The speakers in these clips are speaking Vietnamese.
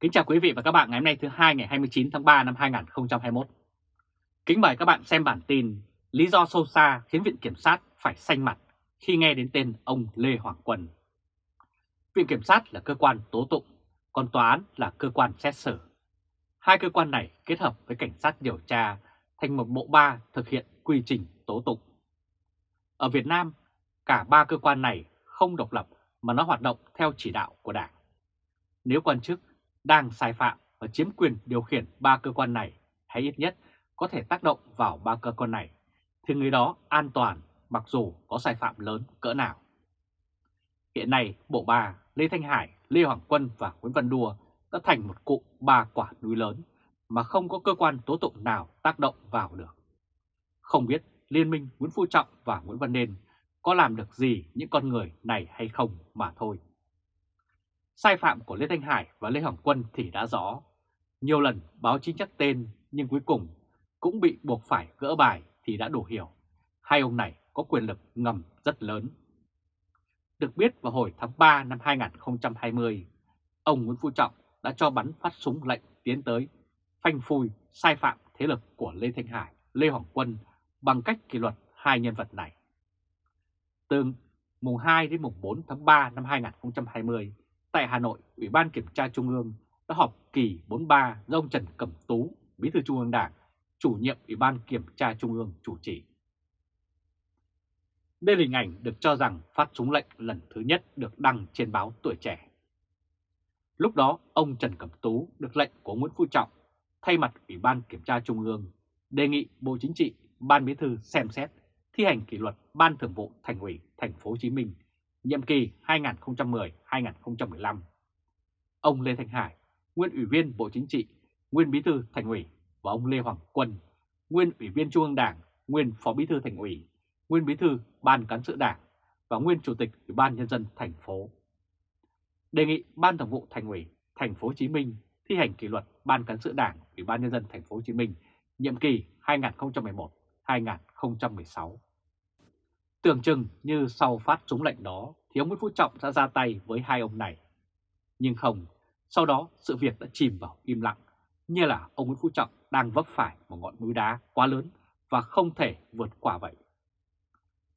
Kính chào quý vị và các bạn ngày hôm nay thứ hai ngày 29 tháng 3 năm 2021. Kính mời các bạn xem bản tin Lý do sâu xa khiến Viện Kiểm sát phải xanh mặt khi nghe đến tên ông Lê Hoàng Quân. Viện Kiểm sát là cơ quan tố tụng, còn tòa án là cơ quan xét xử. Hai cơ quan này kết hợp với cảnh sát điều tra thành một bộ ba thực hiện quy trình tố tụng. Ở Việt Nam, cả ba cơ quan này không độc lập mà nó hoạt động theo chỉ đạo của Đảng. Nếu quan chức đang sai phạm và chiếm quyền điều khiển ba cơ quan này hay ít nhất có thể tác động vào ba cơ quan này, thì người đó an toàn mặc dù có sai phạm lớn cỡ nào. Hiện nay, Bộ Ba, Lê Thanh Hải, Lê Hoàng Quân và Nguyễn Văn Đùa đã thành một cụm ba quả núi lớn mà không có cơ quan tố tụng nào tác động vào được. Không biết Liên minh Nguyễn Phú Trọng và Nguyễn Văn Nên có làm được gì những con người này hay không mà thôi. Sai phạm của Lê Thanh Hải và Lê Hoàng Quân thì đã rõ. Nhiều lần báo chí nhắc tên nhưng cuối cùng cũng bị buộc phải gỡ bài thì đã đủ hiểu. Hai ông này có quyền lực ngầm rất lớn. Được biết vào hồi tháng 3 năm 2020, ông Nguyễn Phú Trọng đã cho bắn phát súng lệnh tiến tới phanh phui sai phạm thế lực của Lê Thanh Hải, Lê Hoàng Quân bằng cách kỷ luật hai nhân vật này. Từ mùng 2 đến mùng 4 tháng 3 năm 2020, tại Hà Nội, Ủy ban Kiểm tra Trung ương đã họp kỳ 43 do ông Trần Cẩm Tú, Bí thư Trung ương Đảng, chủ nhiệm Ủy ban Kiểm tra Trung ương chủ trì. Đây là hình ảnh được cho rằng phát súng lệnh lần thứ nhất được đăng trên báo Tuổi Trẻ. Lúc đó, ông Trần Cẩm Tú được lệnh của Nguyễn Phú Trọng thay mặt Ủy ban Kiểm tra Trung ương đề nghị Bộ Chính trị, Ban Bí thư xem xét thi hành kỷ luật Ban Thường vụ Thành ủy Thành phố Hồ Chí Minh nhiệm kỳ 2010-2015. Ông Lê Thanh Hải, nguyên Ủy viên Bộ Chính trị, nguyên Bí thư Thành ủy và ông Lê Hoàng Quân, nguyên Ủy viên Trung ương Đảng, nguyên Phó Bí thư Thành ủy, nguyên Bí thư Ban Cán sự Đảng và nguyên Chủ tịch Ủy ban nhân dân thành phố. Đề nghị Ban Thường vụ Thành ủy Thành phố Hồ Chí Minh thi hành kỷ luật Ban Cán sự Đảng Ủy ban nhân dân thành phố Hồ Chí Minh nhiệm kỳ 2011-2016. Tưởng chừng như sau phát súng lệnh đó thì ông Nguyễn Phú Trọng đã ra tay với hai ông này. Nhưng không, sau đó sự việc đã chìm vào im lặng, như là ông Nguyễn Phú Trọng đang vấp phải một ngọn núi đá quá lớn và không thể vượt qua vậy.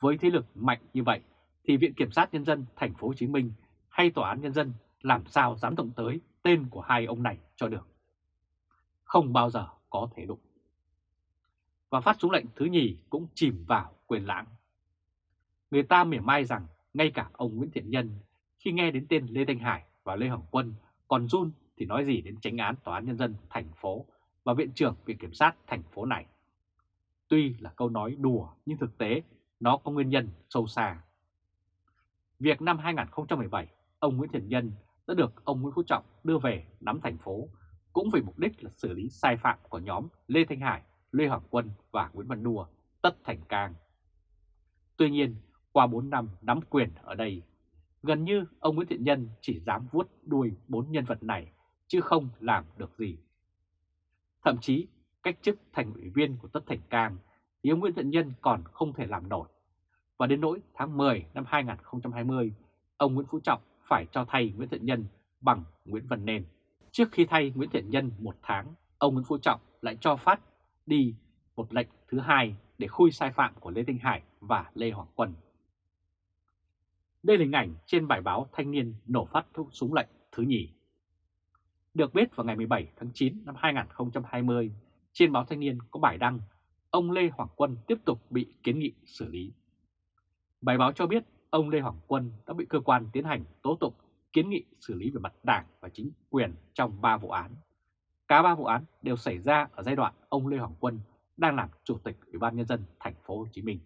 Với thế lực mạnh như vậy thì Viện Kiểm sát Nhân dân thành phố Hồ Chí Minh hay Tòa án Nhân dân làm sao dám động tới tên của hai ông này cho được. Không bao giờ có thể đụng. Và phát súng lệnh thứ nhì cũng chìm vào quyền lãng. Người ta mỉa mai rằng ngay cả ông Nguyễn Thiện Nhân khi nghe đến tên Lê Thanh Hải và Lê Hồng Quân còn run thì nói gì đến tránh án Tòa án Nhân dân thành phố và Viện trưởng Viện Kiểm sát thành phố này. Tuy là câu nói đùa nhưng thực tế nó có nguyên nhân sâu xa. Việc năm 2017, ông Nguyễn Thiện Nhân đã được ông Nguyễn Phú Trọng đưa về nắm thành phố cũng vì mục đích là xử lý sai phạm của nhóm Lê Thanh Hải, Lê Hoàng Quân và Nguyễn Văn Đùa, Tất Thành Cang. Tuy nhiên, qua 4 năm nắm quyền ở đây, gần như ông Nguyễn Thiện Nhân chỉ dám vuốt đuôi bốn nhân vật này chứ không làm được gì. Thậm chí cách chức thành ủy viên của Tất Thành Cang thì ông Nguyễn Thiện Nhân còn không thể làm nổi. Và đến nỗi tháng 10 năm 2020, ông Nguyễn Phú Trọng phải cho thay Nguyễn Thiện Nhân bằng Nguyễn Văn Nên. Trước khi thay Nguyễn Thiện Nhân một tháng, ông Nguyễn Phú Trọng lại cho phát đi một lệnh thứ hai để khui sai phạm của Lê Thanh Hải và Lê Hoàng Quân. Đây là hình ảnh trên bài báo Thanh niên nổ phát thuốc súng lệnh thứ nhì. Được biết vào ngày 17 tháng 9 năm 2020, trên báo Thanh niên có bài đăng ông Lê Hoàng Quân tiếp tục bị kiến nghị xử lý. Bài báo cho biết ông Lê Hoàng Quân đã bị cơ quan tiến hành tố tụng kiến nghị xử lý về mặt đảng và chính quyền trong 3 vụ án. Cả ba vụ án đều xảy ra ở giai đoạn ông Lê Hoàng Quân đang làm chủ tịch Ủy ban nhân dân thành phố Hồ Chí Minh.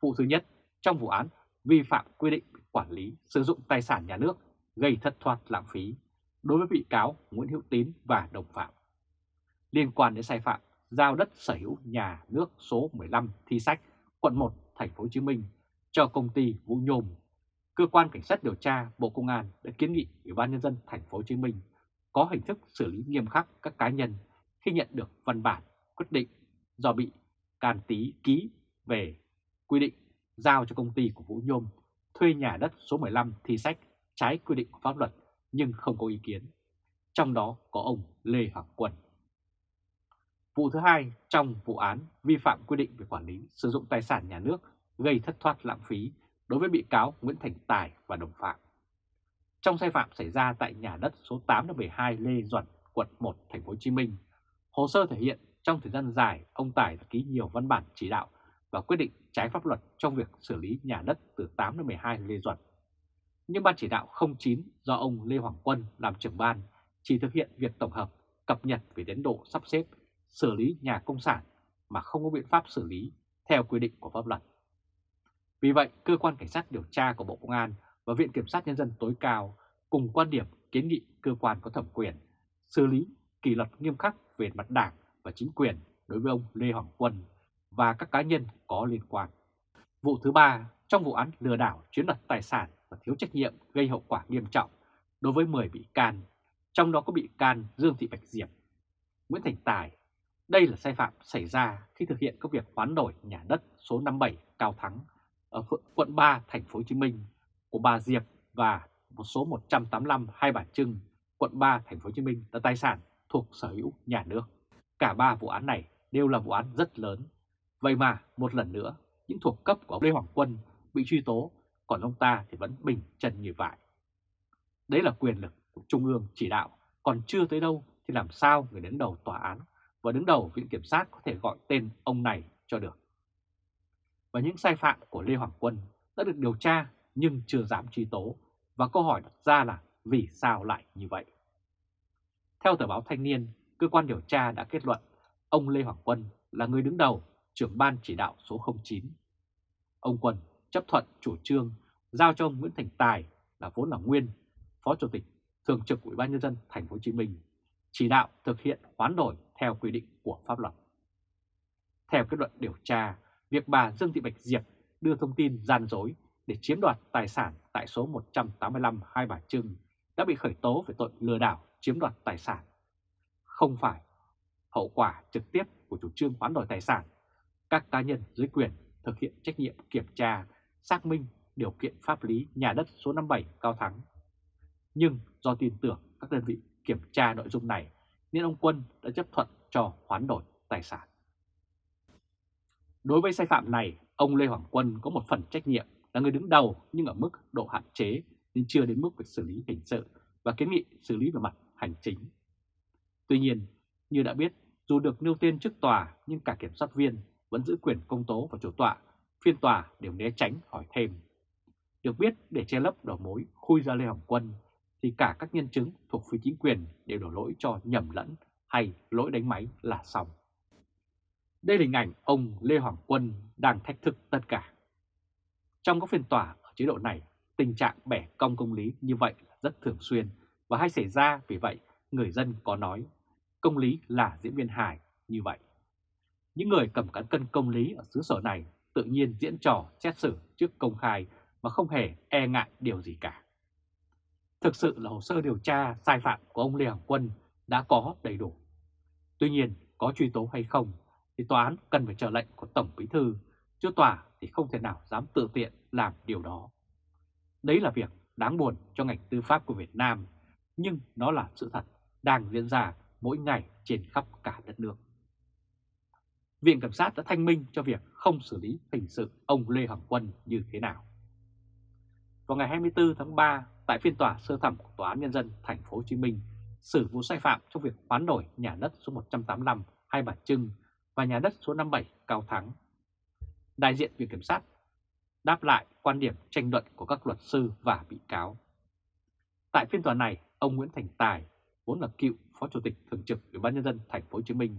Vụ thứ nhất trong vụ án vi phạm quy định quản lý sử dụng tài sản nhà nước gây thất thoát lãng phí đối với bị cáo Nguyễn Hữu Tín và đồng phạm. Liên quan đến sai phạm giao đất sở hữu nhà nước số 15 Thi Sách, quận 1, thành phố Hồ Chí Minh cho công ty Vũ Nhôm, cơ quan cảnh sát điều tra Bộ Công an đã kiến nghị Ủy ban nhân dân thành phố Hồ Chí Minh có hình thức xử lý nghiêm khắc các cá nhân khi nhận được văn bản quyết định do bị can tí ký về quy định giao cho công ty của Vũ Nhôm thuê nhà đất số 15 thi sách trái quy định của pháp luật nhưng không có ý kiến. trong đó có ông Lê Hoàng Quân. Vụ thứ hai trong vụ án vi phạm quy định về quản lý sử dụng tài sản nhà nước gây thất thoát lãng phí đối với bị cáo Nguyễn Thành Tài và đồng phạm. Trong sai phạm xảy ra tại nhà đất số 8-12 Lê Duẩn, quận 1, thành phố Hồ Chí Minh, hồ sơ thể hiện trong thời gian dài ông Tài đã ký nhiều văn bản chỉ đạo và quyết định trái pháp luật trong việc xử lý nhà đất từ 8 đến 12 Lê Duẩn. Nhưng Ban chỉ đạo 09 do ông Lê Hoàng Quân làm trưởng ban chỉ thực hiện việc tổng hợp, cập nhật về tiến độ sắp xếp, xử lý nhà công sản mà không có biện pháp xử lý theo quy định của pháp luật. Vì vậy, Cơ quan Cảnh sát điều tra của Bộ Công an và Viện Kiểm sát Nhân dân tối cao cùng quan điểm kiến nghị cơ quan có thẩm quyền xử lý kỷ luật nghiêm khắc về mặt đảng và chính quyền đối với ông Lê Hoàng Quân và các cá nhân có liên quan. Vụ thứ ba trong vụ án lừa đảo chiếm đoạt tài sản và thiếu trách nhiệm gây hậu quả nghiêm trọng đối với 10 bị can, trong đó có bị can Dương Thị Bạch Diệp, Nguyễn Thành Tài. Đây là sai phạm xảy ra khi thực hiện các việc hoán đổi nhà đất số 57 Cao Thắng ở quận 3 thành phố Hồ Chí Minh của bà Diệp và một số 185 Hai Bà Trưng, quận 3 thành phố Hồ Chí Minh là tài sản thuộc sở hữu nhà nước. Cả ba vụ án này đều là vụ án rất lớn. Vậy mà một lần nữa, những thuộc cấp của ông Lê Hoàng Quân bị truy tố, còn ông ta thì vẫn bình chân như vậy. Đấy là quyền lực của Trung ương chỉ đạo, còn chưa tới đâu thì làm sao người đứng đầu tòa án và đứng đầu viện kiểm sát có thể gọi tên ông này cho được. Và những sai phạm của Lê Hoàng Quân đã được điều tra nhưng chưa dám truy tố và câu hỏi đặt ra là vì sao lại như vậy? Theo tờ báo Thanh niên, cơ quan điều tra đã kết luận ông Lê Hoàng Quân là người đứng đầu trưởng ban chỉ đạo số 09. Ông Quân chấp thuận chủ trương giao cho ông Nguyễn Thành Tài là vốn là nguyên Phó Chủ tịch Thường trực Ủy ban nhân dân thành phố Hồ Chí Minh chỉ đạo thực hiện hoán đổi theo quy định của pháp luật. Theo kết luận điều tra, việc bà Dương Thị Bạch Diệp đưa thông tin gian dối để chiếm đoạt tài sản tại số 185 Hai Bà Trưng đã bị khởi tố về tội lừa đảo chiếm đoạt tài sản. Không phải hậu quả trực tiếp của chủ trương hoán đổi tài sản, các cá nhân dưới quyền thực hiện trách nhiệm kiểm tra, xác minh điều kiện pháp lý nhà đất số 57 Cao Thắng. Nhưng do tin tưởng các đơn vị kiểm tra nội dung này nên ông Quân đã chấp thuận cho hoán đổi tài sản. Đối với sai phạm này, ông Lê Hoàng Quân có một phần trách nhiệm là người đứng đầu nhưng ở mức độ hạn chế nên chưa đến mức phải xử lý hình sự và kiến nghị xử lý về mặt hành chính. Tuy nhiên, như đã biết, dù được nêu tên trước tòa nhưng cả kiểm soát viên vẫn giữ quyền công tố và chủ tọa, phiên tòa đều né tránh hỏi thêm. Được biết để che lấp đầu mối khui ra Lê Hồng Quân thì cả các nhân chứng thuộc phía chính quyền đều đổ lỗi cho nhầm lẫn hay lỗi đánh máy là xong. Đây là hình ảnh ông Lê Hoàng Quân đang thách thức tất cả. Trong các phiên tòa ở chế độ này, tình trạng bẻ cong công lý như vậy rất thường xuyên và hay xảy ra vì vậy người dân có nói công lý là diễn viên hài như vậy. Những người cầm cán cân công lý ở xứ sở này tự nhiên diễn trò xét xử trước công khai mà không hề e ngại điều gì cả. Thực sự là hồ sơ điều tra sai phạm của ông Lê Hồng Quân đã có đầy đủ. Tuy nhiên, có truy tố hay không thì tòa án cần phải chờ lệnh của Tổng Bí Thư, chứ tòa thì không thể nào dám tự tiện làm điều đó. Đấy là việc đáng buồn cho ngành tư pháp của Việt Nam, nhưng nó là sự thật đang diễn ra mỗi ngày trên khắp cả đất nước. Viện Kiểm sát đã thanh minh cho việc không xử lý hình sự ông Lê Hoàng Quân như thế nào. Vào ngày 24 tháng 3, tại phiên tòa sơ thẩm của Tòa án Nhân dân thành phố Hồ Chí Minh, xử vụ sai phạm trong việc hoán đổi nhà đất số 185 Hai Bà Trưng và nhà đất số 57 Cao Thắng. Đại diện Viện Kiểm sát đáp lại quan điểm tranh luận của các luật sư và bị cáo. Tại phiên tòa này, ông Nguyễn Thành Tài, vốn là cựu Phó Chủ tịch Thường trực Ủy ban nhân dân thành phố Hồ Chí Minh,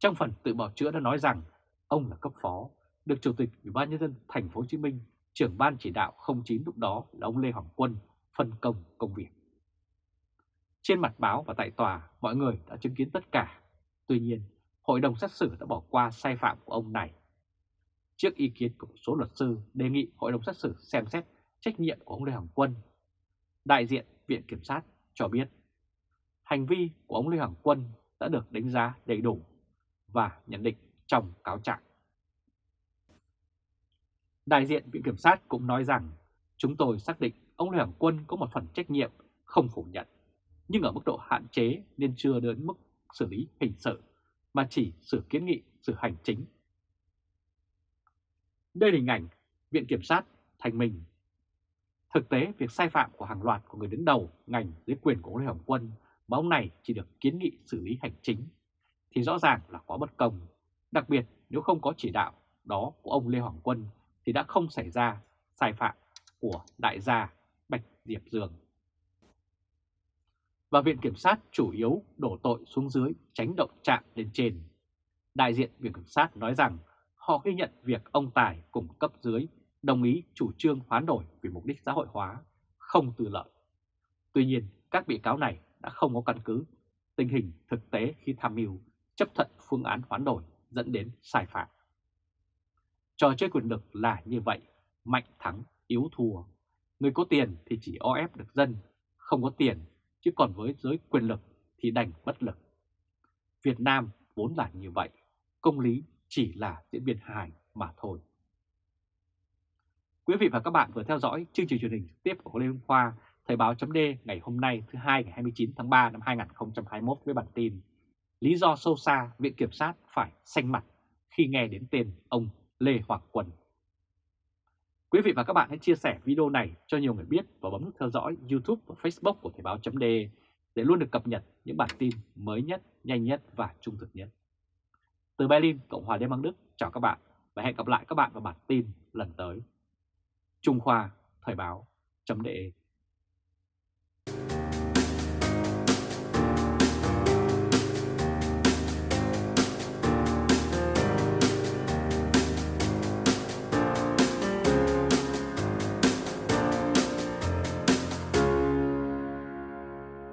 trong phần tự bào chữa đã nói rằng ông là cấp phó, được Chủ tịch Ủy ban nhân dân thành phố Hồ Chí Minh, trưởng ban chỉ đạo 09 lúc đó là ông Lê Hoàng Quân phân công công việc. Trên mặt báo và tại tòa, mọi người đã chứng kiến tất cả. Tuy nhiên, hội đồng xét xử đã bỏ qua sai phạm của ông này. Trước ý kiến của một số luật sư đề nghị hội đồng xét xử xem xét trách nhiệm của ông Lê Hoàng Quân, đại diện Viện Kiểm sát cho biết hành vi của ông Lê Hoàng Quân đã được đánh giá đầy đủ và nhận định trong cáo trạng. Đại diện Viện Kiểm sát cũng nói rằng chúng tôi xác định ông Lê Hoàng Quân có một phần trách nhiệm không phủ nhận. nhưng ở mức độ hạn chế nên chưa đến mức xử lý hình sự, mà chỉ xử kiến nghị xử hành chính. Đây là hình ảnh Viện Kiểm sát thành mình. Thực tế, việc sai phạm của hàng loạt của người đứng đầu ngành dưới quyền của ông Lê Hồng Quân mà ông này chỉ được kiến nghị xử lý hành chính, thì rõ ràng là quá bất công. Đặc biệt nếu không có chỉ đạo đó của ông Lê Hoàng Quân thì đã không xảy ra sai phạm của đại gia Bạch Diệp Dương. Và Viện Kiểm sát chủ yếu đổ tội xuống dưới tránh động chạm lên trên. Đại diện Viện Kiểm sát nói rằng họ ghi nhận việc ông Tài cùng cấp dưới đồng ý chủ trương hoán đổi vì mục đích xã hội hóa, không tư lợi. Tuy nhiên, các bị cáo này đã không có căn cứ tình hình thực tế khi tham mưu chấp thuận phương án hoán đổi dẫn đến sai phạm. Trò chơi quyền lực là như vậy, mạnh thắng, yếu thua. Người có tiền thì chỉ o ép được dân, không có tiền, chứ còn với giới quyền lực thì đành bất lực. Việt Nam vốn là như vậy, công lý chỉ là diễn biến hài mà thôi. Quý vị và các bạn vừa theo dõi chương trình truyền hình trực tiếp của Lê Hồng Khoa, Thời báo chấm ngày hôm nay thứ hai ngày 29 tháng 3 năm 2021 với bản tin Lý do sâu xa Viện Kiểm sát phải xanh mặt khi nghe đến tên ông Lê Hoàng Quân. Quý vị và các bạn hãy chia sẻ video này cho nhiều người biết và bấm nút theo dõi YouTube và Facebook của Thời báo chấm để luôn được cập nhật những bản tin mới nhất, nhanh nhất và trung thực nhất. Từ Berlin, Cộng hòa Liên bang Đức, chào các bạn và hẹn gặp lại các bạn vào bản tin lần tới. Trung Khoa, Thời báo, chấm đề